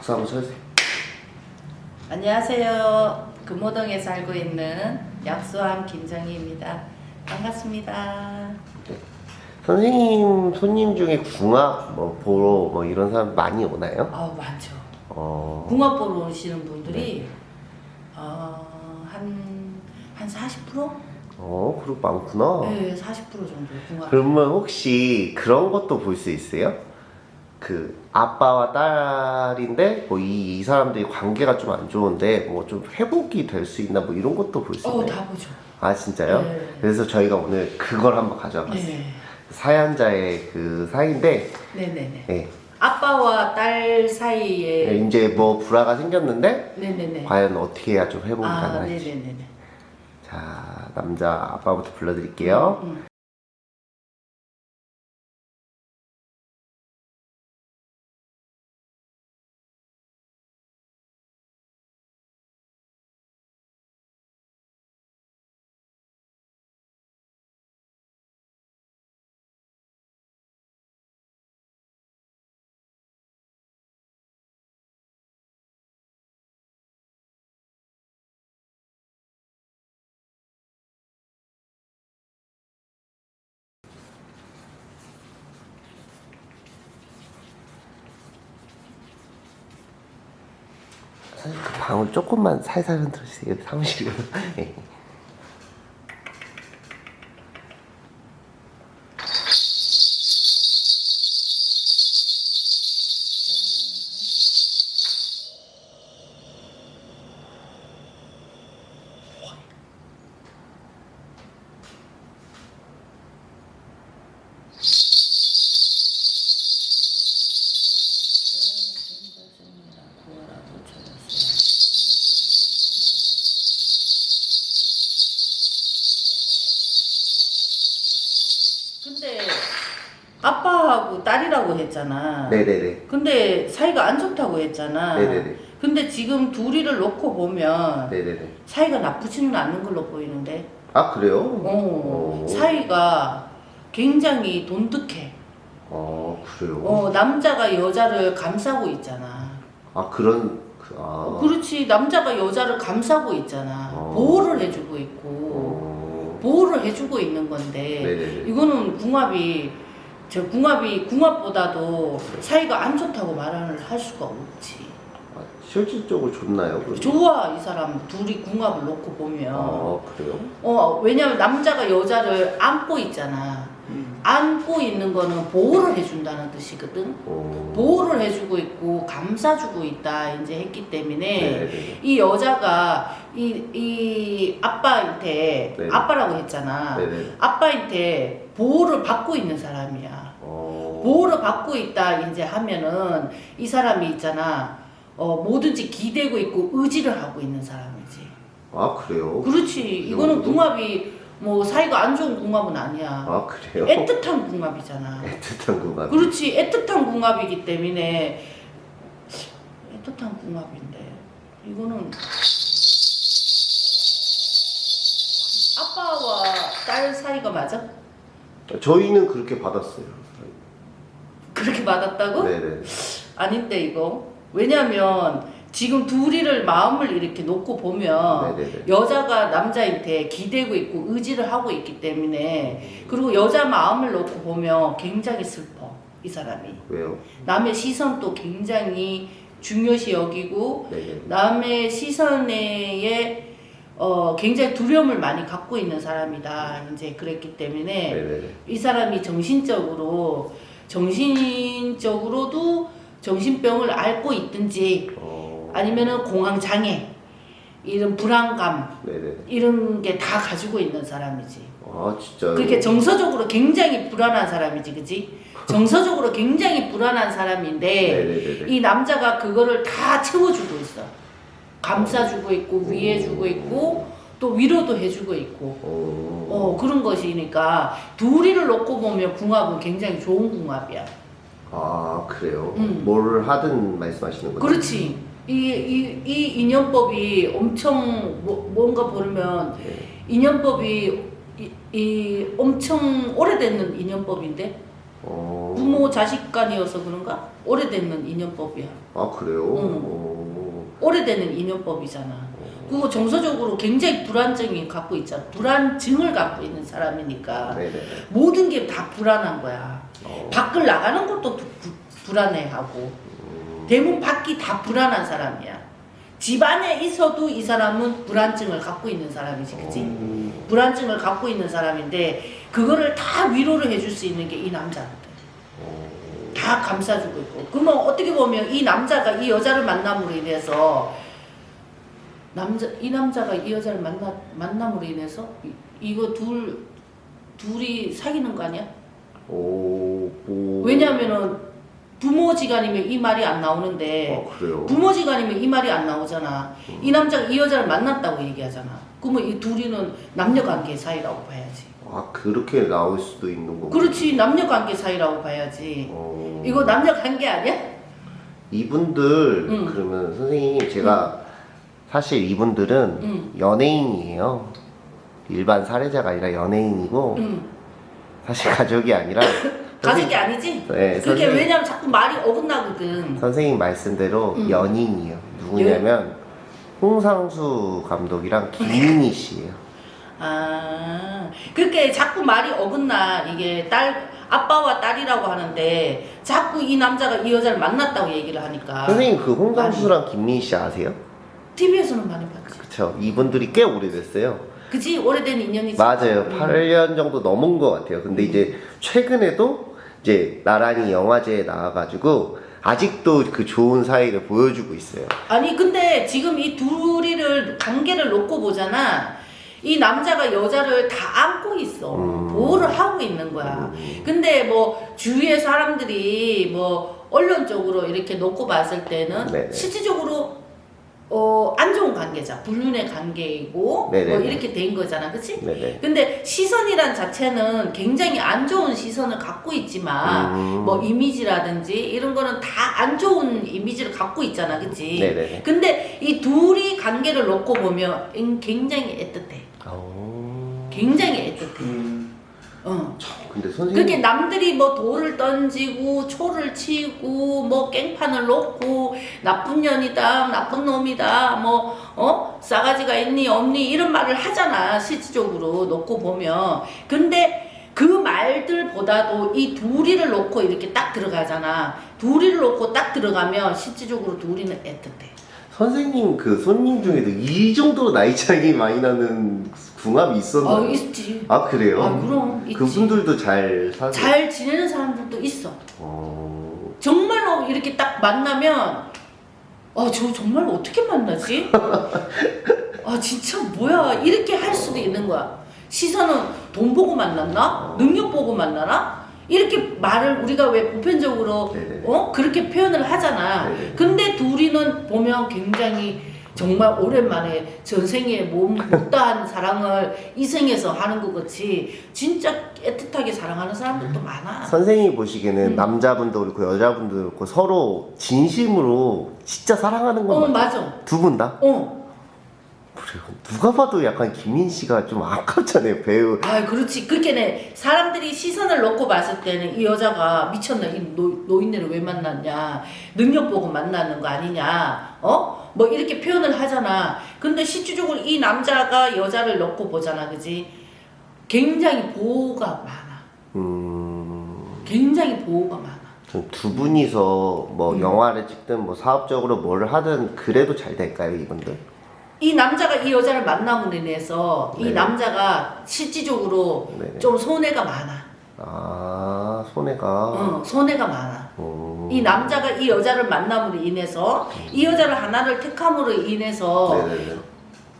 박수 한번 쳐주세요. 안녕하세요. 금호동에 살고 있는 약수함 김정희입니다. 반갑습니다. 선생님 손님 중에 궁합 뭐 보러 뭐 이런 사람 많이 오나요? 아우 많죠. 어. 궁합 보러 오시는 분들이 어, 한, 한 40%? 어, 그룹 많구나. 네, 40% 정도 궁합. 그러면 혹시 그런 것도 볼 수 있어요? 그 아빠와 딸인데 뭐이 이 사람들이 관계가 좀 안 좋은데 뭐 좀 회복이 될 수 있나 뭐 이런 것도 볼수 어, 있나요? 다 보죠. 아 진짜요? 네. 그래서 저희가 오늘 그걸 한번 가져와 봤어요. 네. 사연자의 그 사이인데 네네네. 네. 아빠와 딸 사이에. 네, 이제 뭐 불화가 생겼는데 네네네. 과연 어떻게 해야 좀 회복이 아, 가능할지 네네네. 자 남자 아빠부터 불러드릴게요 음. 사 방울 조금만 살살 흔들어주세요. 사무실로 네. 근데 아빠하고 딸이라고 했잖아. 네네네 근데 사이가 안 좋다고 했잖아. 네네네 근데 지금 둘이를 놓고 보면 네네네 사이가 나쁘지는 않는 걸로 보이는데. 아 그래요? 어, 오. 사이가 굉장히 돈득해. 어 그래요? 어, 남자가 여자를 감싸고 있잖아. 아 그런 그, 아 그렇지. 남자가 여자를 감싸고 있잖아. 어. 보호를 해주고 있고. 어... 보호를 해주고 있는 건데. 네네네 이거는 궁합이 저 궁합이 궁합보다도 사이가 안 좋다고 말을 할 수가 없지. 아, 실질적으로 좋나요? 그러면? 좋아 이 사람 둘이 궁합을 놓고 보면 아 그래요? 어 왜냐면 남자가 여자를 안고 있잖아. 안고 있는 거는 보호를 해준다는 뜻이거든. 어... 보호를 해주고 있고 감싸주고 있다 이제 했기 때문에 네네네 이 여자가 이, 이 아빠한테 네. 아빠라고 했잖아. 네네 아빠한테 보호를 받고 있는 사람이야. 어... 보호를 받고 있다 이제 하면은 이 사람이 있잖아. 어 뭐든지 기대고 있고 의지를 하고 있는 사람이지. 아 그래요? 그렇지. 이거는? 궁합이 뭐 사이가 안 좋은 궁합은 아니야. 아 그래요? 애틋한 궁합이잖아. 애틋한 궁합 그렇지. 애틋한 궁합이기 때문에 애틋한 궁합인데 이거는 아빠와 딸 사이가 맞아? 저희는 그렇게 받았어요 그렇게 받았다고? 네네 아닌데 이거 왜냐면 지금 둘이를 마음을 이렇게 놓고 보면 네네네. 여자가 남자한테 기대고 있고 의지를 하고 있기 때문에 그리고 여자 마음을 놓고 보면 굉장히 슬퍼 이 사람이. 왜요? 남의 시선도 굉장히 중요시 여기고 네네 남의 시선에 어, 굉장히 두려움을 많이 갖고 있는 사람이다 이제 그랬기 때문에 네네네. 이 사람이 정신적으로 정신적으로도 정신병을 앓고 있든지 어... 아니면은 공황 장애 이런 불안감 네네 이런 게 다 가지고 있는 사람이지. 아 진짜요? 그렇게 정서적으로 굉장히 불안한 사람이지, 그지? 정서적으로 굉장히 불안한 사람인데 네네네네 이 남자가 그거를 다 채워주고 있어. 감싸주고 있고 위해주고 있고 또 위로도 해주고 있고. 어... 어 그런 것이니까 둘이를 놓고 보면 궁합은 굉장히 좋은 궁합이야. 아 그래요? 음. 뭘 하든 말씀하시는 거죠? 그렇지. 이, 이, 이 인연법이 엄청 뭐, 뭔가 보면 네. 인연법이 이, 이 엄청 오래된 인연법인데 어. 부모 자식 간이어서 그런가? 오래되는 인연법이야. 아 그래요? 응. 어. 오래되는 인연법이잖아. 그리고 정서적으로 굉장히 불안증이 갖고 있잖아. 불안증을 갖고 있는 사람이니까 네네. 모든 게 다 불안한 거야. 어. 밖을 나가는 것도 부- 부- 불안해하고 음. 대부분 밖이 다 불안한 사람이야. 집 안에 있어도 이 사람은 불안증을 갖고 있는 사람이지, 그치? 음. 불안증을 갖고 있는 사람인데 그거를 다 위로를 해줄 수 있는 게 이 남자한테 어. 다 감싸주고 있고 그러면 어떻게 보면 이 남자가 이 여자를 만남으로 인해서 남자 이 남자가 이 여자를 만나 만남으로 인해서 이, 이거 둘 둘이 사귀는 거 아니야? 오. 오. 왜냐면은 부모지간이면 이 말이 안 나오는데 아? 부모지간이면 이 말이 안 나오잖아. 이 남자가 이 여자를 만났다고 얘기하잖아. 그러면 이 둘이는 남녀관계 사이라고 봐야지. 아 그렇게 나올 수도 있는 거고. 그렇지 남녀관계 사이라고 봐야지. 어. 이거 남녀관계 아니야? 이분들 응. 그러면 선생님 제가 사실 이분들은 응. 연예인이에요. 일반 사례자가 아니라 연예인이고 응. 사실 가족이 아니라 가족이 아니지? 네, 그게 선생님, 왜냐면 자꾸 말이 어긋나거든. 선생님 말씀대로 응. 연인이에요. 누구냐면 홍상수 감독이랑 김민희 씨예요. 아, 그렇게 자꾸 말이 어긋나. 이게 딸, 아빠와 딸이라고 하는데 자꾸 이 남자가 이 여자를 만났다고 얘기를 하니까. 선생님 그 홍상수랑 김민희 씨 아세요? TV에서는 많이 봤지. 그쵸. 이분들이 꽤 오래됐어요. 그지? 오래된 인연이지. 맞아요. 음. 8년 정도 넘은 것 같아요. 근데 이제 최근에도 이제 나란히 영화제에 나와가지고 아직도 그 좋은 사이를 보여주고 있어요. 아니 근데 지금 이 둘이를 관계를 놓고 보잖아. 이 남자가 여자를 다 안고 있어. 음. 보호를 하고 있는 거야. 음. 근데 뭐 주위의 사람들이 뭐 언론적으로 이렇게 놓고 봤을 때는 네네. 실질적으로 어, 안 좋은 관계자, 불륜의 관계이고 네네네. 뭐 이렇게 된 거잖아, 그치? 네네. 근데 시선이란 자체는 굉장히 안 좋은 시선을 갖고 있지만 음. 뭐 이미지라든지 이런 거는 다 안 좋은 이미지를 갖고 있잖아, 그치? 네네네. 근데 이 둘이 관계를 놓고 보면 음, 굉장히 애틋해. 오. 굉장히 애틋해. 음. 어. 참, 근데 선생님. 그렇게 남들이 뭐 돌을 던지고 초를 치고 뭐 깽판을 놓고 나쁜 년이다 나쁜 놈이다 뭐 어 싸가지가 있니 없니 이런 말을 하잖아 실질적으로 놓고 보면 근데 그 말들보다도 이 둘이를 놓고 이렇게 딱 들어가잖아 둘이를 놓고 딱 들어가면 실질적으로 둘이는 애틋해 선생님 그 손님 중에도 이 정도로 나이 차이 많이 나는 궁합이 있었나요? 어 있지 아 그래요? 아 그럼 있지 그분들도 잘 사세요? 잘 지내는 사람들도 있어 어... 정말로 이렇게 딱 만나면 아저 정말 어떻게 만나지? 아 진짜 뭐야 이렇게 할 수도 있는 거야 시선은 돈 보고 만났나? 능력 보고 만나나? 이렇게 말을 우리가 왜 보편적으로 네네. 어 그렇게 표현을 하잖아 네네. 근데 둘이는 보면 굉장히 정말 오랜만에 전생에 몸 못다한 사랑을 이 생에서 하는 것 같이 진짜 애틋하게 사랑하는 사람들도 많아 선생님이 보시기에는 음. 남자분도 그렇고 여자분도 그렇고 서로 진심으로 진짜 사랑하는 건 어? 맞아 두 분 다? 어 그래요. 누가 봐도 약간 김민 씨가 좀 아깝잖아요 배우. 아, 그렇지. 그렇게네. 사람들이 시선을 놓고 봤을 때는 이 여자가 미쳤나? 이 노, 노인네를 왜 만났냐? 능력 보고 만나는 거 아니냐? 어? 뭐 이렇게 표현을 하잖아. 근데 실질적으로 이 남자가 여자를 놓고 보잖아. 그지? 굉장히 보호가 많아. 음. 굉장히 보호가 많아. 전두 분이서 뭐 음. 영화를 찍든 뭐 사업적으로 뭘 하든 그래도 잘 될까요 이분들? 이 남자가 이 여자를 만남으로 인해서 이 네. 남자가 실질적으로 네네. 좀 손해가 많아. 아 손해가. 응, 손해가 많아. 음. 이 남자가 이 여자를 만남으로 인해서 이 여자를 하나를 택함으로 인해서 네네네.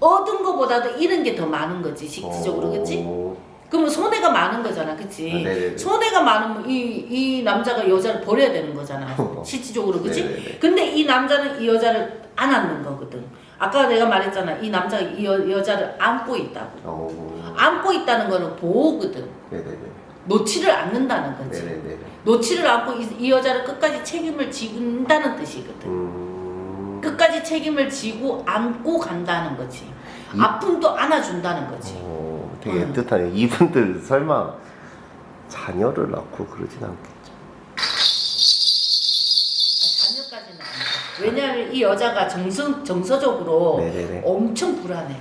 얻은 것보다도 잃은 게 더 많은 거지 실질적으로 그치? 어. 그러면 손해가 많은 거잖아 그치? 아, 네네네. 손해가 많으면 이, 이 남자가 여자를 버려야 되는 거잖아 실질적으로 그치? 네네네. 근데 이 남자는 이 여자를 안았는 거거든 아까 내가 말했잖아 이 남자가 이 여, 여자를 안고 있다고 어. 안고 있다는 거는 보호거든 네네네. 놓지를 않는다는 거지 네네네. 놓지를 않고 이, 이 여자를 끝까지 책임을 지는다는 뜻이거든 음. 끝까지 책임을 지고 안고 간다는 거지. 이- 아픔도 안아준다는 거지. 어, 되게 음. 애틋하네요. 이분들 설마 자녀를 낳고 그러진 않겠죠. 아, 자녀까지는 아니죠. 왜냐하면 이 여자가 정서, 정서적으로 네네네. 엄청 불안해.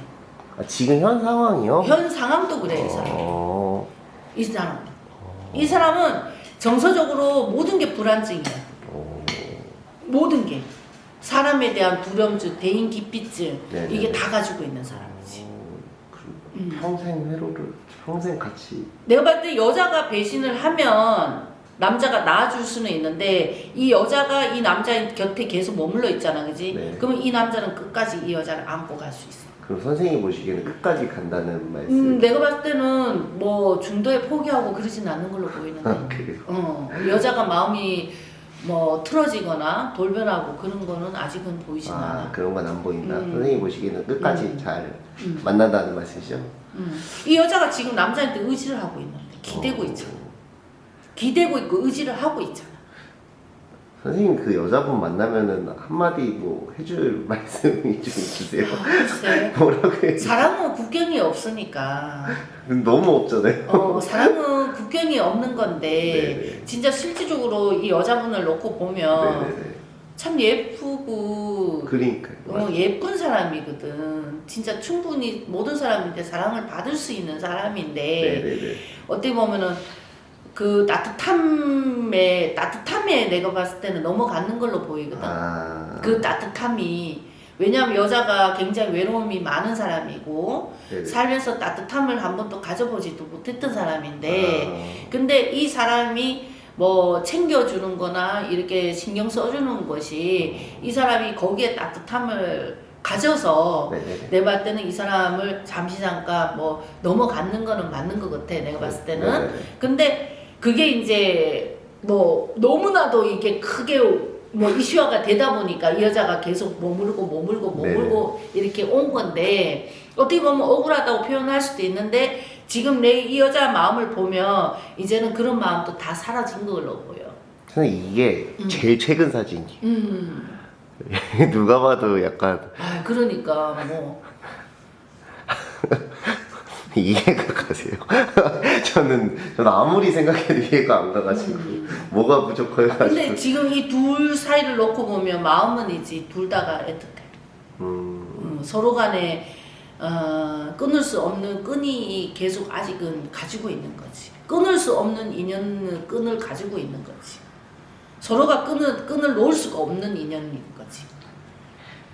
아, 지금 현 상황이요? 현 상황도 그래 이 사람. 어, 이 사람. 이 사람은 정서적으로 모든 게 불안증이야. 어, 모든 게 사람에 대한 불염증, 대인 기피증 네네. 이게 다 가지고 있는 사람이지. 그 음. 평생 회로를 평생 같이 내가 봤을 때 여자가 배신을 하면 남자가 낳아줄 수는 있는데 이 여자가 이 남자 곁에 계속 머물러 있잖아, 그지? 네. 그러면 이 남자는 끝까지 이 여자를 안고 갈 수 있어. 그럼 선생님 보시기에는 끝까지 간다는 말씀. 음, 내가 봤을 때는 뭐 중도에 포기하고 그러진 않는 걸로 보이는데. 아, 그래요. 어, 여자가 마음이 뭐 틀어지거나 돌변하고 그런 거는 아직은 보이진 아 않아. 그런 건 안 보인다. 음. 선생님 보시기에는 끝까지 음. 잘 음. 만난다는 말씀이시죠? 음. 이 여자가 지금 남자한테 의지를 하고 있는데 기대고 어. 있잖아. 기대고 있고 의지를 하고 있잖아. 선생님 그 여자분 만나면은 한마디 뭐 해줄 말씀이 좀 있으세요? 글쎄. 뭐라고 해? 사랑은 국경이 없으니까. 너무 없잖아요. 어, 사랑은 국경이 없는 건데 네네. 진짜 실질적으로 이 여자분을 놓고 보면 네네네. 참 예쁘고 그러니까요. 어, 예쁜 사람이거든. 진짜 충분히 모든 사람한테 사랑을 받을 수 있는 사람인데 네네네. 어떻게 보면은 그 따뜻함에 따뜻함에 내가 봤을 때는 넘어가는 걸로 보이거든. 아. 그 따뜻함이 왜냐하면 여자가 굉장히 외로움이 많은 사람이고 네네. 살면서 따뜻함을 한 번도 가져보지도 못했던 사람인데 아. 근데 이 사람이 뭐 챙겨주는 거나 이렇게 신경 써주는 것이 이 사람이 거기에 따뜻함을 가져서 네네네. 내가 봤을 때는 이 사람을 잠시 잠깐 뭐 넘어가는 거는 맞는 것 같아 내가 봤을 때는 네네네. 근데 그게 이제 뭐 너무나도 이게 크게 뭐 이슈화가 되다 보니까 이 여자가 계속 머물고 머물고 머물고 이렇게 온 건데 어떻게 보면 억울하다고 표현할 수도 있는데 지금 내 이 여자 마음을 보면 이제는 그런 마음도 다 사라진 걸로 보여. 선생님 이게 음. 제일 최근 사진이에요. 음. 누가 봐도 약간 아 그러니까 뭐 이해가 가세요. 저는 저는 아무리 생각해도 이해가 안 가가지고 뭐가 부족해가지고. 근데 지금 이 둘 사이를 놓고 보면 마음은 이제 둘 다가 애틋해. 음, 음, 서로 간에 어, 끊을 수 없는 끈이 계속 아직은 가지고 있는 거지. 끊을 수 없는 인연은 끈을 가지고 있는 거지. 서로가 끈을 끈을 놓을 수가 없는 거지.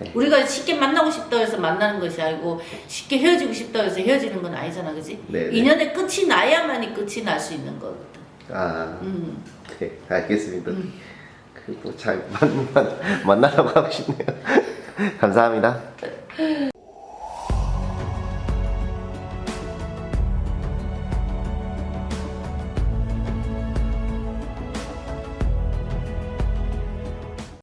네. 우리가 쉽게 만나고 싶다 해서 만나는 것이 아니고 쉽게 헤어지고 싶다 해서 헤어지는 건 아니잖아, 그지? 네, 네. 인연의 끝이 나야만이 끝이 날 수 있는 거거든. 아, 음. 네, 알겠습니다. 음. 그리고 잘 만, 만, 만나라고 하고 싶네요. 감사합니다.